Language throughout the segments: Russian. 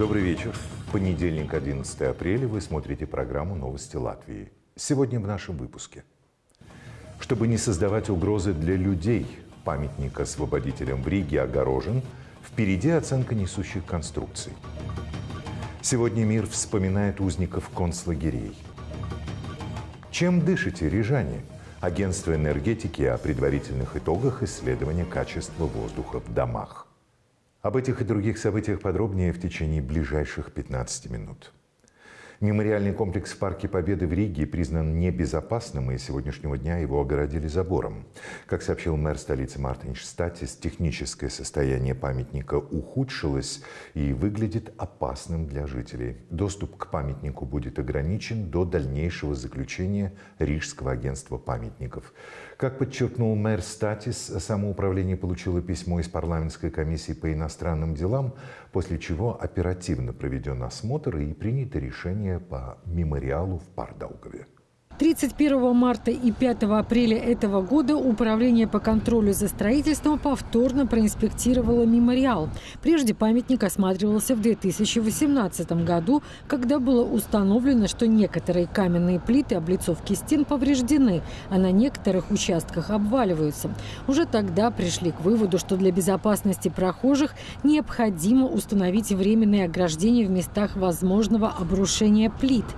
Добрый вечер. Понедельник, 11 апреля. Вы смотрите программу «Новости Латвии». Сегодня в нашем выпуске. Чтобы не создавать угрозы для людей, памятник освободителям в Риге огорожен. Впереди оценка несущих конструкций. Сегодня мир вспоминает узников концлагерей. Чем дышите, рижане? Агентство энергетики о предварительных итогах исследования качества воздуха в домах. Об этих и других событиях подробнее в течение ближайших 15 минут. Мемориальный комплекс в Парке Победы в Риге признан небезопасным, и с сегодняшнего дня его огородили забором. Как сообщил мэр столицы Мартин Штатис, техническое состояние памятника ухудшилось и выглядит опасным для жителей. Доступ к памятнику будет ограничен до дальнейшего заключения Рижского агентства памятников. Как подчеркнул мэр Статис, самоуправление получило письмо из парламентской комиссии по иностранным делам, после чего оперативно проведен осмотр и принято решение по мемориалу в Пардаугове. 31 марта и 5 апреля этого года Управление по контролю за строительством повторно проинспектировало мемориал. Прежде памятник осматривался в 2018 году, когда было установлено, что некоторые каменные плиты облицовки стен повреждены, а на некоторых участках обваливаются. Уже тогда пришли к выводу, что для безопасности прохожих необходимо установить временные ограждения в местах возможного обрушения плит –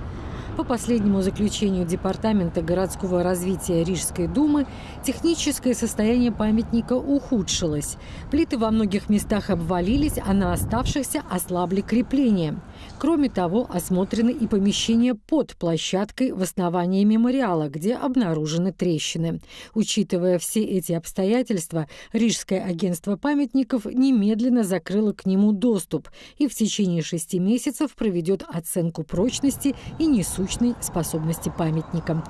по последнему заключению Департамента городского развития Рижской думы, техническое состояние памятника ухудшилось. Плиты во многих местах обвалились, а на оставшихся ослабли крепления. Кроме того, осмотрены и помещения под площадкой в основании мемориала, где обнаружены трещины. Учитывая все эти обстоятельства, Рижское агентство памятников немедленно закрыло к нему доступ и в течение шести месяцев проведет оценку прочности и несущной способности памятника.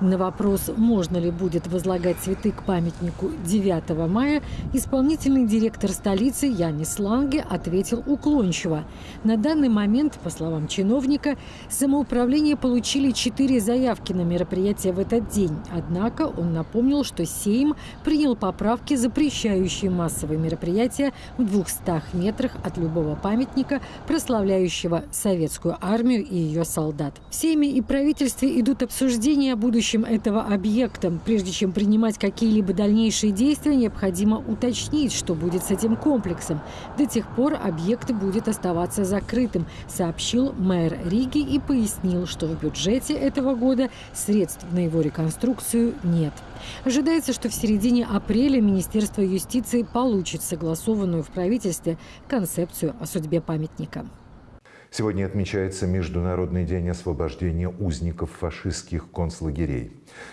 На вопрос, можно ли будет возлагать цветы к памятнику 9 мая, исполнительный директор столицы Янис Ланге ответил уклончиво. На данный момент по словам чиновника, самоуправление получили четыре заявки на мероприятие в этот день. Однако он напомнил, что Сейм принял поправки, запрещающие массовые мероприятия в 200 метрах от любого памятника, прославляющего советскую армию и ее солдат. В Сейме и правительстве идут обсуждения о будущем этого объекта. Прежде чем принимать какие-либо дальнейшие действия, необходимо уточнить, что будет с этим комплексом. До тех пор объект будет оставаться закрытым, сообщил мэр Риги и пояснил, что в бюджете этого года средств на его реконструкцию нет. Ожидается, что в середине апреля Министерство юстиции получит согласованную в правительстве концепцию о судьбе памятника. Сегодня отмечается Международный день освобождения узников фашистских концлагерей.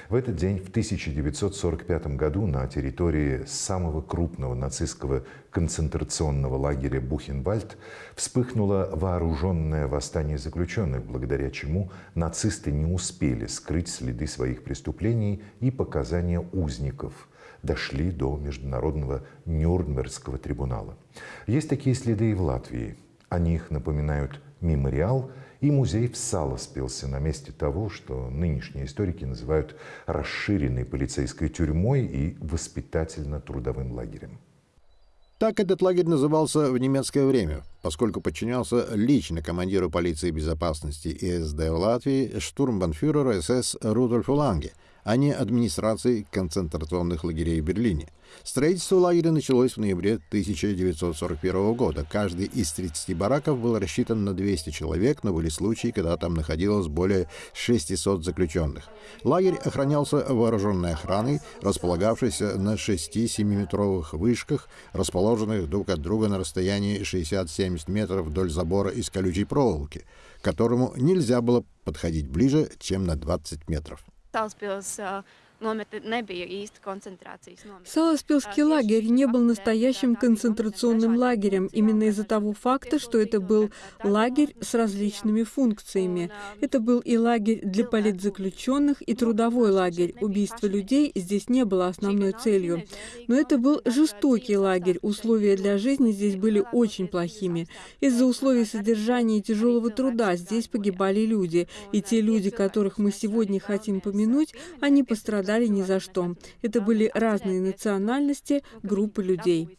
В этот день, в 1945 году, на территории самого крупного нацистского концентрационного лагеря Бухенвальд вспыхнуло вооруженное восстание заключенных, благодаря чему нацисты не успели скрыть следы своих преступлений и показания узников – дошли до Международного Нюрнбергского трибунала. Есть такие следы и в Латвии. О них напоминают мемориал и музей в Сало спелся на месте того, что нынешние историки называют расширенной полицейской тюрьмой и воспитательно-трудовым лагерем. Так этот лагерь назывался в немецкое время, поскольку подчинялся лично командиру полиции безопасности ИСД в Латвии штурмбанфюреру СС Рудольфу Ланге – а не администрации концентрационных лагерей в Берлине. Строительство лагеря началось в ноябре 1941 года. Каждый из 30 бараков был рассчитан на 200 человек, но были случаи, когда там находилось более 600 заключенных. Лагерь охранялся вооруженной охраной, располагавшейся на 6-7-метровых вышках, расположенных друг от друга на расстоянии 60-70 метров вдоль забора из колючей проволоки, к которому нельзя было подходить ближе, чем на 20 метров. Саласпилский лагерь не был настоящим концентрационным лагерем именно из-за того факта, что это был лагерь с различными функциями. Это был и лагерь для политзаключенных, и трудовой лагерь. Убийство людей здесь не было основной целью. Но это был жестокий лагерь. Условия для жизни здесь были очень плохими. Из-за условий содержания и тяжелого труда здесь погибали люди. И те люди, которых мы сегодня хотим помянуть, они пострадали пострадали ни за что. Это были разные национальности, группы людей.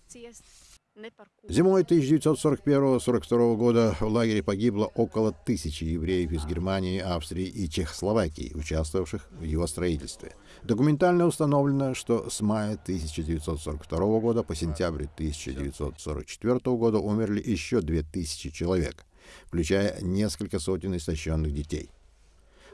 Зимой 1941-1942 года в лагере погибло около тысячи евреев из Германии, Австрии и Чехословакии, участвовавших в его строительстве. Документально установлено, что с мая 1942 года по сентябрь 1944 года умерли еще 2000 человек, включая несколько сотен истощенных детей.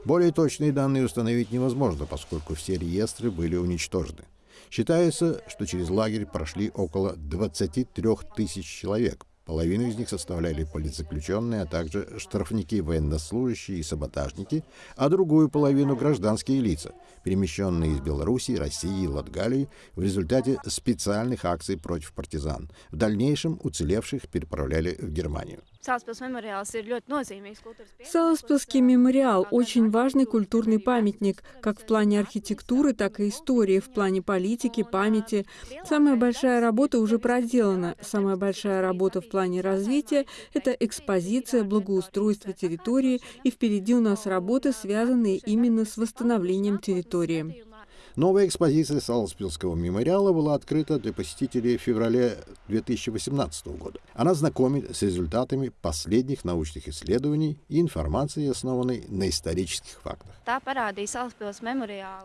Более точные данные установить невозможно, поскольку все реестры были уничтожены. Считается, что через лагерь прошли около 23 тысяч человек. Половину из них составляли политзаключенные, а также штрафники, военнослужащие и саботажники, а другую половину — гражданские лица, перемещенные из Белоруссии, России и Латгалии в результате специальных акций против партизан. В дальнейшем уцелевших переправляли в Германию. Саласпилский мемориал – очень важный культурный памятник, как в плане архитектуры, так и истории, в плане политики, памяти. Самая большая работа уже проделана. Самая большая работа в плане развития – это экспозиция, благоустройство территории, и впереди у нас работы, связанные именно с восстановлением территории. Новая экспозиция Саласпилского мемориала была открыта для посетителей в феврале 2018 года. Она знакомит с результатами последних научных исследований и информацией, основанной на исторических фактах.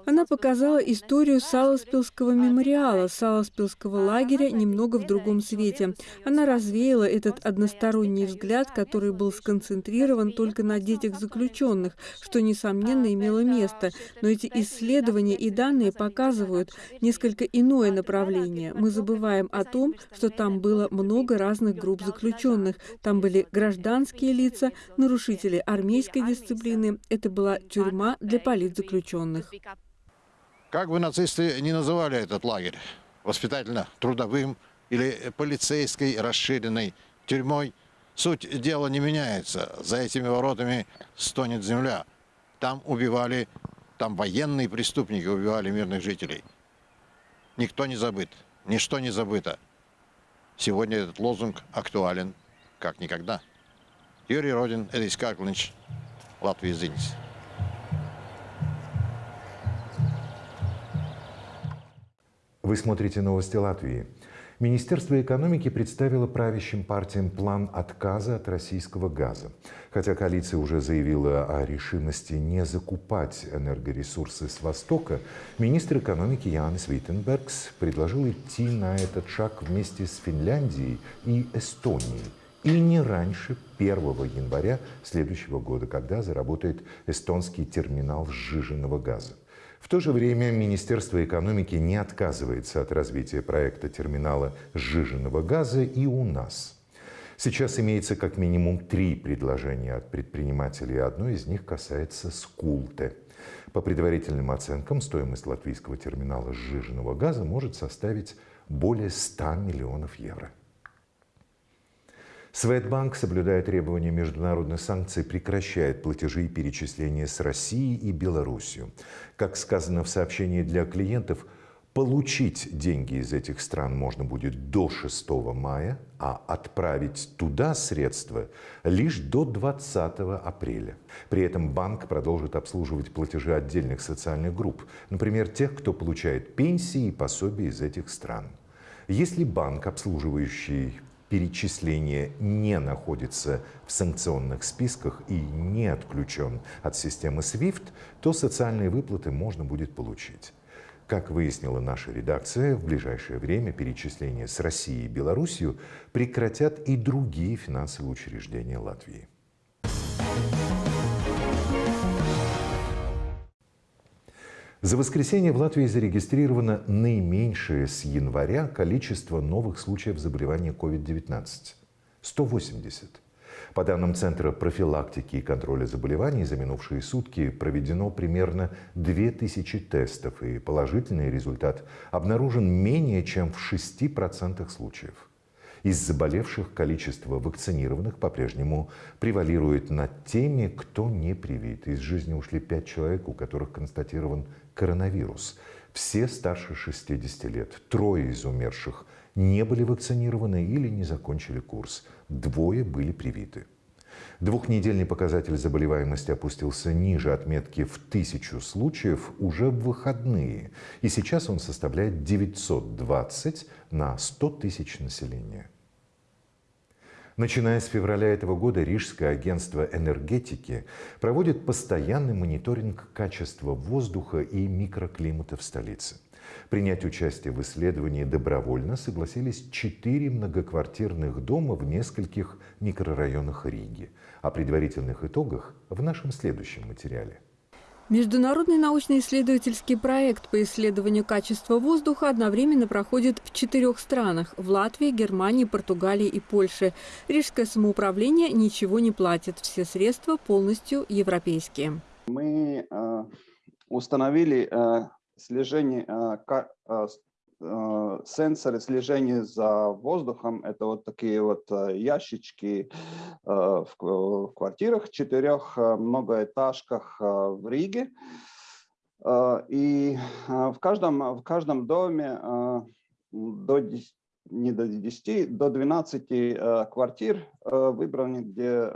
Она показала историю Саласпилского мемориала, Саласпилского лагеря немного в другом свете. Она развеяла этот односторонний взгляд, который был сконцентрирован только на детях заключенных, что, несомненно, имело место. Но эти исследования и данные данные показывают несколько иное направление. Мы забываем о том, что там было много разных групп заключенных. Там были гражданские лица, нарушители армейской дисциплины. Это была тюрьма для политзаключенных. Как бы нацисты не называли этот лагерь, воспитательно-трудовым или полицейской расширенной тюрьмой, суть дела не меняется. За этими воротами стонет земля. Там убивали там военные преступники убивали мирных жителей. Никто не забыт, ничто не забыто. Сегодня этот лозунг актуален как никогда. Юрий Родин, Эдис Карклинч, Латвия Зинис. Вы смотрите новости Латвии. Министерство экономики представило правящим партиям план отказа от российского газа. Хотя коалиция уже заявила о решимости не закупать энергоресурсы с Востока, министр экономики Янис Виттенбергс предложил идти на этот шаг вместе с Финляндией и Эстонией и не раньше 1 января следующего года, когда заработает эстонский терминал сжиженного газа. В то же время Министерство экономики не отказывается от развития проекта терминала сжиженного газа и у нас. Сейчас имеется как минимум три предложения от предпринимателей, одно из них касается Скулте. По предварительным оценкам, стоимость латвийского терминала сжиженного газа может составить более 100 миллионов евро. Светбанк, соблюдая требования международных санкций, прекращает платежи и перечисления с Россией и Белоруссией. Как сказано в сообщении для клиентов, получить деньги из этих стран можно будет до 6 мая, а отправить туда средства лишь до 20 апреля. При этом банк продолжит обслуживать платежи отдельных социальных групп, например, тех, кто получает пенсии и пособия из этих стран. Если банк, обслуживающий перечисление не находится в санкционных списках и не отключен от системы SWIFT, то социальные выплаты можно будет получить. Как выяснила наша редакция, в ближайшее время перечисления с Россией и Белоруссией прекратят и другие финансовые учреждения Латвии. За воскресенье в Латвии зарегистрировано наименьшее с января количество новых случаев заболевания COVID-19 – 180. По данным Центра профилактики и контроля заболеваний, за минувшие сутки проведено примерно 2000 тестов, и положительный результат обнаружен менее чем в 6% случаев. Из заболевших количество вакцинированных по-прежнему превалирует над теми, кто не привит. Из жизни ушли пять человек, у которых констатирован коронавирус. Все старше 60 лет. Трое из умерших не были вакцинированы или не закончили курс. Двое были привиты. Двухнедельный показатель заболеваемости опустился ниже отметки в тысячу случаев уже в выходные. И сейчас он составляет 920 на 100 тысяч населения. Начиная с февраля этого года Рижское агентство энергетики проводит постоянный мониторинг качества воздуха и микроклимата в столице. Принять участие в исследовании добровольно согласились четыре многоквартирных дома в нескольких микрорайонах Риги. О предварительных итогах в нашем следующем материале. Международный научно-исследовательский проект по исследованию качества воздуха одновременно проходит в четырех странах – в Латвии, Германии, Португалии и Польше. Рижское самоуправление ничего не платит, все средства полностью европейские. Мы э, установили э, слежение, э, э, э, сенсоры слежения за воздухом. Это вот такие вот ящички в квартирах, четырех многоэтажках в Риге. И в каждом, в каждом доме до 10, не до 10, до 12 квартир выбраны, где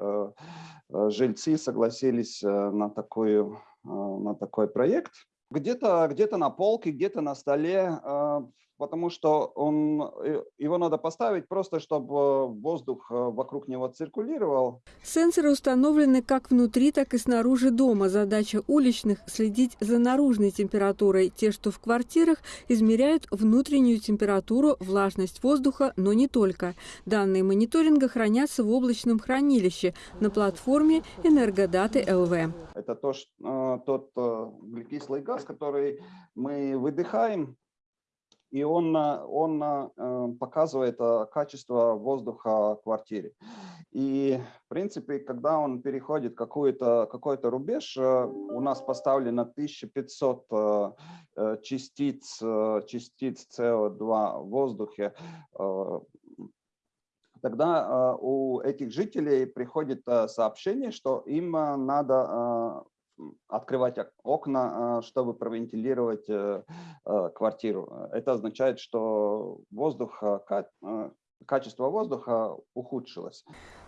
жильцы согласились на, такую, на такой проект где-то где, -то, на полке, где-то на столе, а, потому что он, э, его надо поставить просто, чтобы воздух э, вокруг него циркулировал. Сенсоры установлены как внутри, так и снаружи дома. Задача уличных – следить за наружной температурой. Те, что в квартирах, измеряют внутреннюю температуру, влажность воздуха, но не только. Данные мониторинга хранятся в облачном хранилище на платформе «Энергодаты ЛВ». Это то, что, э, тот углекислый газ, который мы выдыхаем, и он, он э, показывает э, качество воздуха в квартире. И, в принципе, когда он переходит какой-то какой -то рубеж, э, у нас поставлено 1500 частиц, частиц СО2 в воздухе, тогда у этих жителей приходит сообщение, что им надо открывать окна, а, чтобы провентилировать э, э, квартиру. Это означает, что воздух, э, качество воздуха ухудшилось.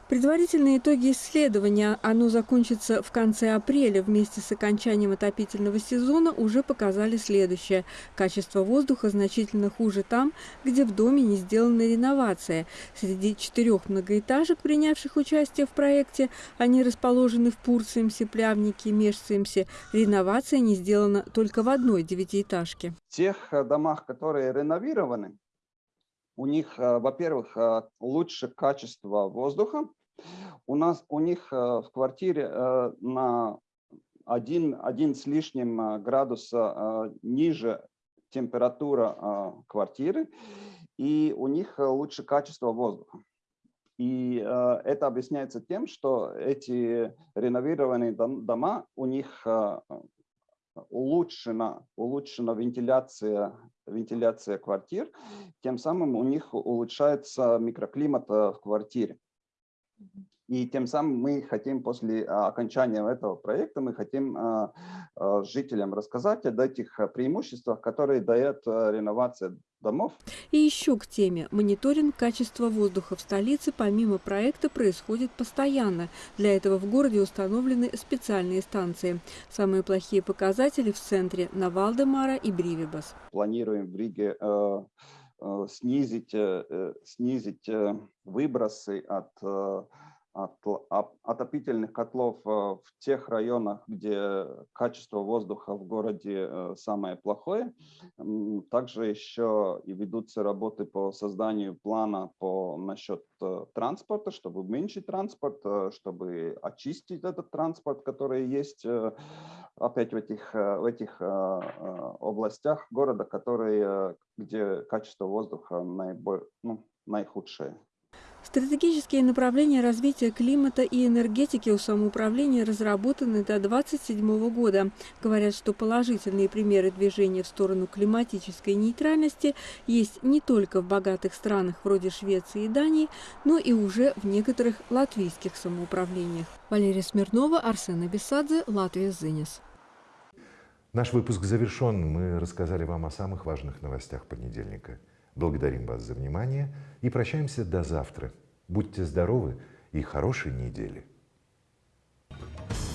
Предварительные итоги исследования, оно закончится в конце апреля вместе с окончанием отопительного сезона, уже показали следующее. Качество воздуха значительно хуже там, где в доме не сделана реновация. Среди четырех многоэтажек, принявших участие в проекте, они расположены в Пурциемсе, Плявнике, Межциемсе. Реновация не сделана только в одной девятиэтажке. В тех домах, которые реновированы, у них, э, во-первых, э, лучше качество воздуха. У нас, у них э, в квартире на один, один с лишним градуса ниже температура квартиры, и у них лучше качество воздуха. И это объясняется тем, что эти реновированные дома, у них улучшена, улучшена вентиляция, вентиляция квартир, тем самым у них улучшается микроклимат э, в квартире. И тем самым мы хотим после а, окончания этого проекта, мы хотим а, а, жителям рассказать о этих преимуществах, которые дает реновация домов. И еще к теме. Мониторинг качества воздуха в столице помимо проекта происходит постоянно. Для этого в городе установлены специальные станции. Самые плохие показатели в центре на Валдемара и Бривибас. Планируем в Риге э, э, снизить, э, снизить выбросы от отопительных котлов э, в тех районах, где качество воздуха в городе э, самое плохое. Также еще и ведутся работы по созданию плана по насчет э, транспорта, чтобы уменьшить транспорт, чтобы очистить этот транспорт, который есть опять в этих, в этих областях города, которые, где качество воздуха наиболее, ну, наихудшее. Стратегические направления развития климата и энергетики у самоуправления разработаны до 2027 года. Говорят, что положительные примеры движения в сторону климатической нейтральности есть не только в богатых странах вроде Швеции и Дании, но и уже в некоторых латвийских самоуправлениях. Валерия Смирнова, Арсен Абисадзе, Латвия Зынис. Наш выпуск завершен. Мы рассказали вам о самых важных новостях понедельника. Благодарим вас за внимание и прощаемся до завтра. Будьте здоровы и хорошей недели! Thank you.